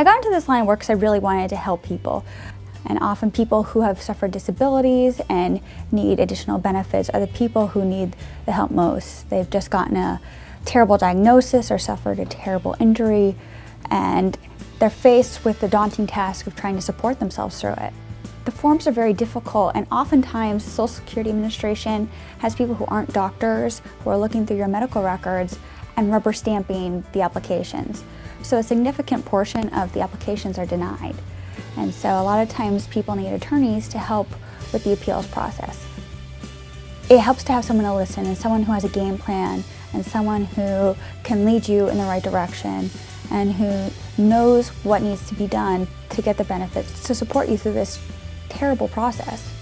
I got into this line of work because I really wanted to help people. And often people who have suffered disabilities and need additional benefits are the people who need the help most. They've just gotten a terrible diagnosis or suffered a terrible injury and they're faced with the daunting task of trying to support themselves through it. The forms are very difficult and oftentimes the Social Security Administration has people who aren't doctors who are looking through your medical records and rubber stamping the applications. So a significant portion of the applications are denied. And so a lot of times people need attorneys to help with the appeals process. It helps to have someone to listen and someone who has a game plan and someone who can lead you in the right direction and who knows what needs to be done to get the benefits to support you through this terrible process.